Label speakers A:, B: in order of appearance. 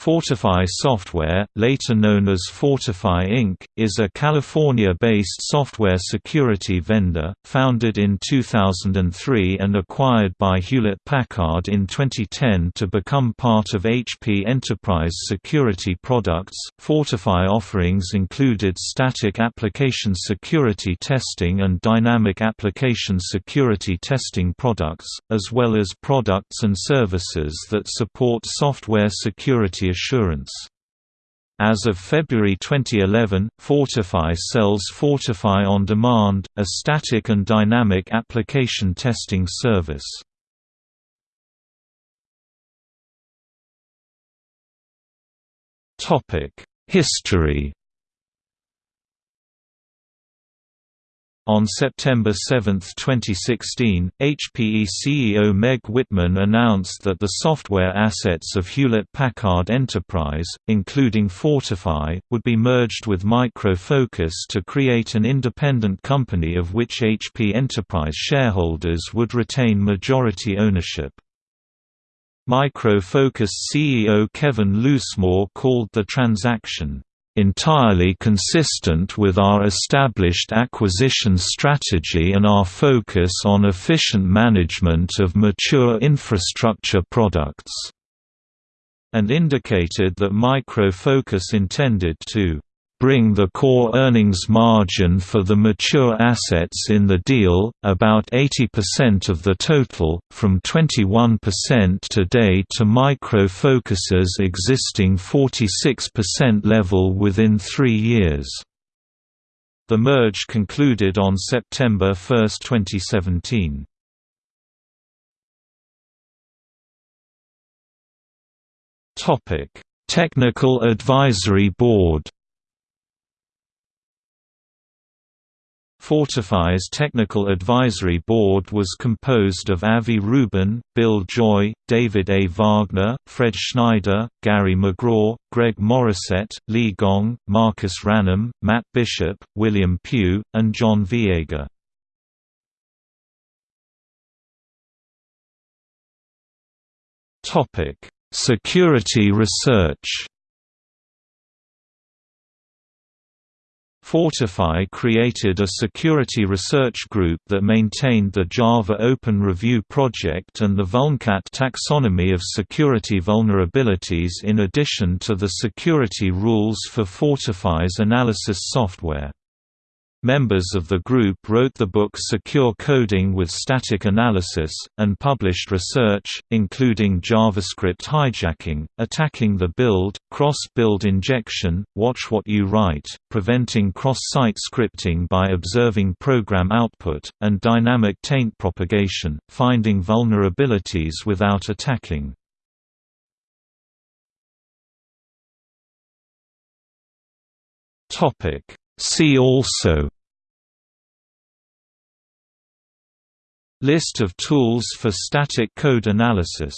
A: Fortify Software, later known as Fortify Inc., is a California-based software security vendor, founded in 2003 and acquired by Hewlett-Packard in 2010 to become part of HP Enterprise Security Products. Fortify offerings included static application security testing and dynamic application security testing products, as well as products and services that support software security assurance. As of February 2011, Fortify sells Fortify On Demand, a static and dynamic application testing service. History On September 7, 2016, HPE CEO Meg Whitman announced that the software assets of Hewlett-Packard Enterprise, including Fortify, would be merged with Micro Focus to create an independent company of which HP Enterprise shareholders would retain majority ownership. Micro Focus CEO Kevin Loosemore called the transaction entirely consistent with our established acquisition strategy and our focus on efficient management of mature infrastructure products", and indicated that Micro Focus intended to bring the core earnings margin for the mature assets in the deal, about 80% of the total, from 21% today to Micro Focus's existing 46% level within three years. The merge concluded on September 1, 2017. Technical Advisory Board Fortify's Technical Advisory Board was composed of Avi Rubin, Bill Joy, David A. Wagner, Fred Schneider, Gary McGraw, Greg Morrisett, Li Gong, Marcus Ranum, Matt Bishop, William Pugh, and John Viega. Security research Fortify created a security research group that maintained the Java Open Review project and the Vulncat taxonomy of security vulnerabilities in addition to the security rules for Fortify's analysis software. Members of the group wrote the book Secure Coding with Static Analysis, and published research, including JavaScript hijacking, attacking the build, cross-build injection, watch what you write, preventing cross-site scripting by observing program output, and dynamic taint propagation, finding vulnerabilities without attacking. Topic See also List of tools for static code analysis